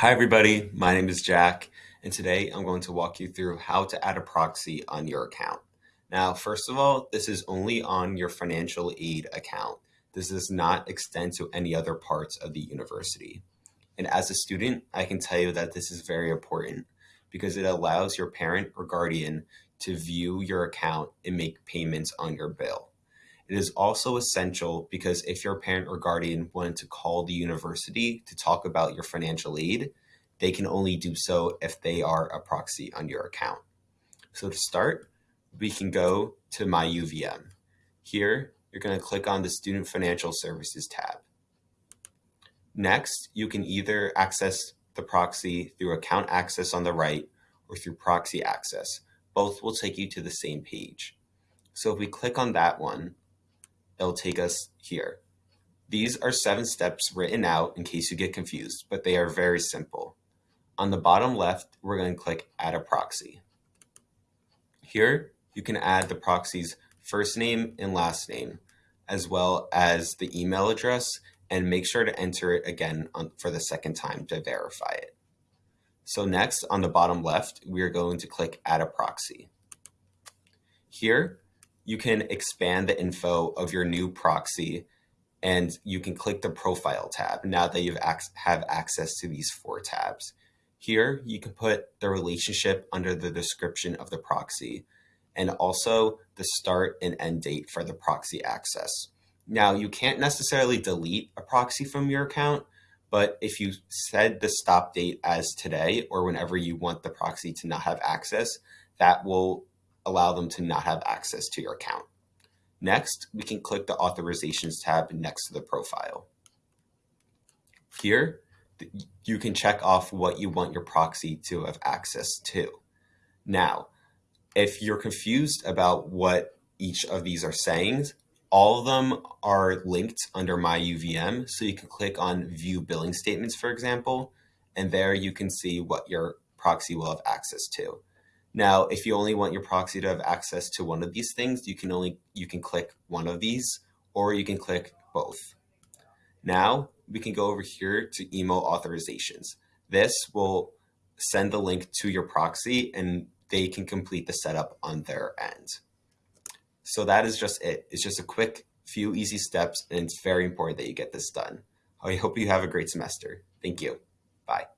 Hi everybody, my name is Jack, and today I'm going to walk you through how to add a proxy on your account. Now, first of all, this is only on your financial aid account. This does not extend to any other parts of the university. And as a student, I can tell you that this is very important because it allows your parent or guardian to view your account and make payments on your bill. It is also essential because if your parent or guardian wanted to call the university to talk about your financial aid, they can only do so if they are a proxy on your account. So to start, we can go to My UVM. Here, you're going to click on the Student Financial Services tab. Next, you can either access the proxy through account access on the right or through proxy access. Both will take you to the same page. So if we click on that one, it'll take us here. These are seven steps written out in case you get confused, but they are very simple. On the bottom left, we're going to click Add a Proxy. Here, you can add the proxy's first name and last name, as well as the email address, and make sure to enter it again on, for the second time to verify it. So next, on the bottom left, we are going to click Add a Proxy. Here, you can expand the info of your new proxy and you can click the profile tab now that you have access to these four tabs. Here, you can put the relationship under the description of the proxy and also the start and end date for the proxy access. Now, you can't necessarily delete a proxy from your account, but if you set the stop date as today or whenever you want the proxy to not have access, that will allow them to not have access to your account. Next, we can click the authorizations tab next to the profile. Here, you can check off what you want your proxy to have access to. Now, if you're confused about what each of these are saying, all of them are linked under my UVM. So you can click on view billing statements, for example, and there you can see what your proxy will have access to. Now, if you only want your proxy to have access to one of these things, you can only you can click one of these or you can click both. Now we can go over here to email authorizations. This will send the link to your proxy and they can complete the setup on their end. So that is just it. It's just a quick few easy steps and it's very important that you get this done. I hope you have a great semester. Thank you. Bye.